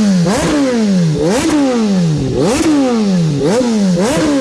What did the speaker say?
Oh, oh, oh, oh, oh, oh, oh, oh,